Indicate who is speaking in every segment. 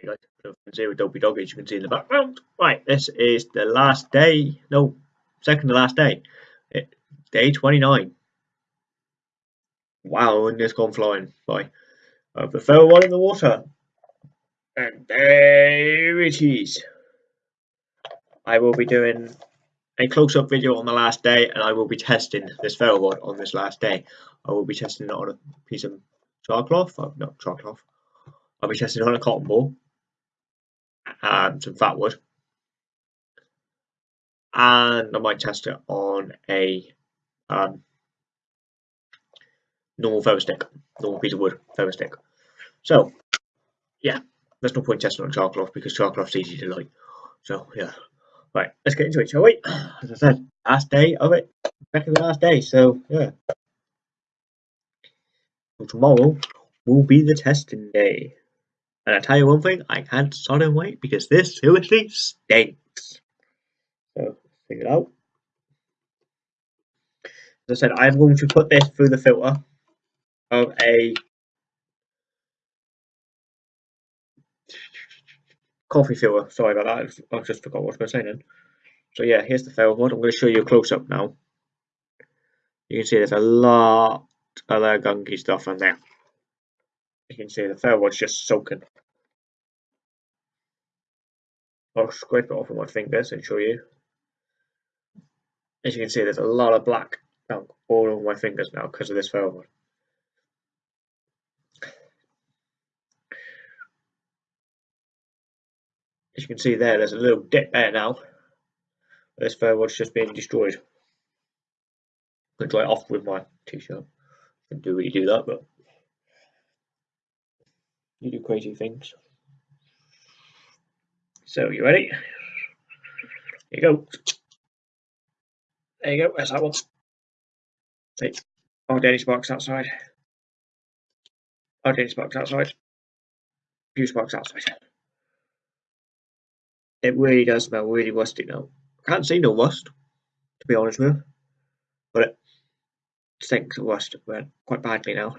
Speaker 1: Hey guys, zero dopey dog as you can see in the background. Right, this is the last day, no, second to last day. It, day 29. Wow, and it's gone flying by. Have the ferro one in the water. And there it is. I will be doing a close-up video on the last day and I will be testing this ferro rod on this last day. I will be testing it on a piece of char cloth, oh, not char cloth. I'll be testing it on a cotton ball and some fat wood. And I might test it on a um, normal feather stick, normal piece of wood feather stick. So, yeah, there's no point testing on char cloth because char cloth's easy to light. So, yeah. Right, let's get into it, shall we? As I said, last day of it, second last day, so yeah. So tomorrow will be the testing day. And I tell you one thing, I can't start and wait because this seriously stinks. So, figure it out. As I said, I'm going to put this through the filter of a coffee filter. Sorry about that. I just forgot what I was going to say then. So yeah, here's the fail one. I'm going to show you a close up now. You can see there's a lot of gunky stuff in there. You can see the fail one's just soaking. I'll scrape it off with my fingers and show you. As you can see, there's a lot of black all over my fingers now because of this fail one. As you can see there, there's a little dip there now. This was just being destroyed. To dry it off with my t-shirt. Didn't do really do that, but you do crazy things. So, you ready? Here you go. There you go, there's that one. See, oh, Danny Sparks outside. Oh, Danny Sparks outside. Few Sparks outside. It really does smell really rusty now. Can't see no rust, to be honest with you. But it stinks of rust quite badly now.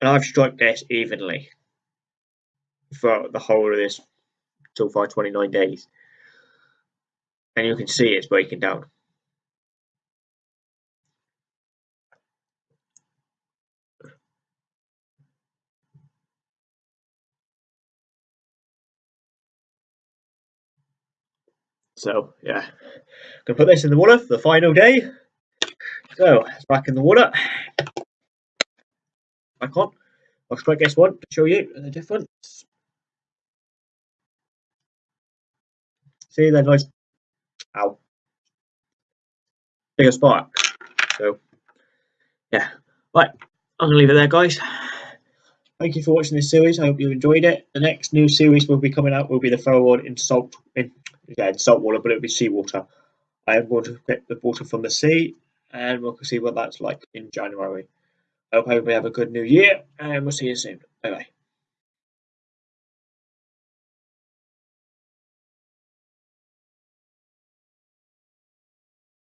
Speaker 1: And I've struck this evenly for the whole of this so far 29 days. And you can see it's breaking down. So yeah, I'm gonna put this in the water for the final day. So it's back in the water. Back on. I'll strike this one to show you the difference. See that nice ow bigger spark. So yeah. Right, I'm gonna leave it there guys. Thank you for watching this series. I hope you enjoyed it. The next new series will be coming out will be the rod in salt in again salt water, but it'll be seawater. I am going to get the water from the sea, and we'll see what that's like in January. I hope everybody have a good new year, and we'll see you soon. Bye bye.